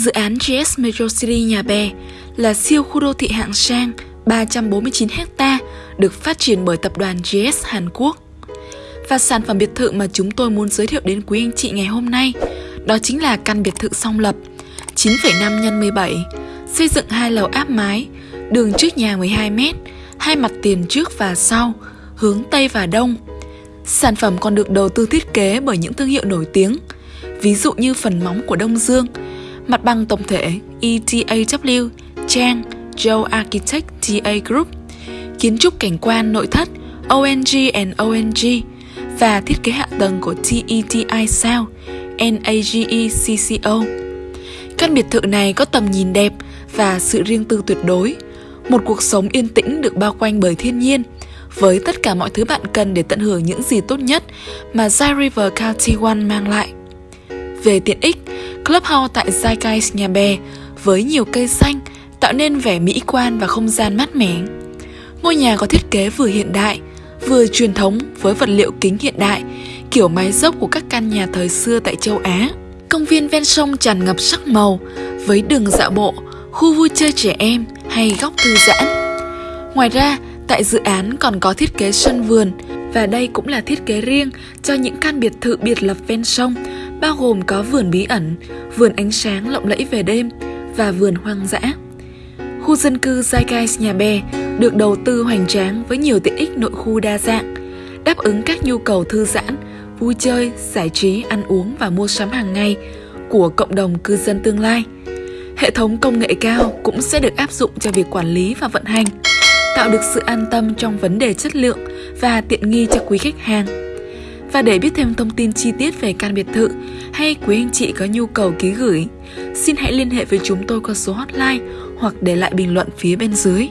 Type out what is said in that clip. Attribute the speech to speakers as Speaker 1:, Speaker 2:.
Speaker 1: Dự án GS Metro City Nhà Bè là siêu khu đô thị hạng sang 349 ha được phát triển bởi tập đoàn GS Hàn Quốc. Và sản phẩm biệt thự mà chúng tôi muốn giới thiệu đến quý anh chị ngày hôm nay đó chính là căn biệt thự song lập 9,5 x 17, xây dựng hai lầu áp mái, đường trước nhà 12 m, hai mặt tiền trước và sau, hướng Tây và Đông. Sản phẩm còn được đầu tư thiết kế bởi những thương hiệu nổi tiếng, ví dụ như phần móng của Đông Dương, mặt bằng tổng thể ETAW, Chang, Joe Architect TA Group, kiến trúc cảnh quan nội thất ONG and ONG và thiết kế hạ tầng của TETI South, NAGE CCO. Căn biệt thự này có tầm nhìn đẹp và sự riêng tư tuyệt đối, một cuộc sống yên tĩnh được bao quanh bởi thiên nhiên, với tất cả mọi thứ bạn cần để tận hưởng những gì tốt nhất mà Zai River County One mang lại. Về tiện ích, Clubhouse tại Zeitgeist Nhà Bè với nhiều cây xanh tạo nên vẻ mỹ quan và không gian mát mẻ. Ngôi nhà có thiết kế vừa hiện đại, vừa truyền thống với vật liệu kính hiện đại, kiểu mái dốc của các căn nhà thời xưa tại châu Á. Công viên ven sông tràn ngập sắc màu với đường dạo bộ, khu vui chơi trẻ em hay góc thư giãn. Ngoài ra, tại dự án còn có thiết kế sân vườn và đây cũng là thiết kế riêng cho những căn biệt thự biệt lập ven sông, bao gồm có vườn bí ẩn, vườn ánh sáng lộng lẫy về đêm và vườn hoang dã. Khu dân cư Zeitgeist Nhà Bè được đầu tư hoành tráng với nhiều tiện ích nội khu đa dạng, đáp ứng các nhu cầu thư giãn, vui chơi, giải trí, ăn uống và mua sắm hàng ngày của cộng đồng cư dân tương lai. Hệ thống công nghệ cao cũng sẽ được áp dụng cho việc quản lý và vận hành, tạo được sự an tâm trong vấn đề chất lượng và tiện nghi cho quý khách hàng. Và để biết thêm thông tin chi tiết về căn biệt thự hay quý anh chị có nhu cầu ký gửi, xin hãy liên hệ với chúng tôi qua số hotline hoặc để lại bình luận phía bên dưới.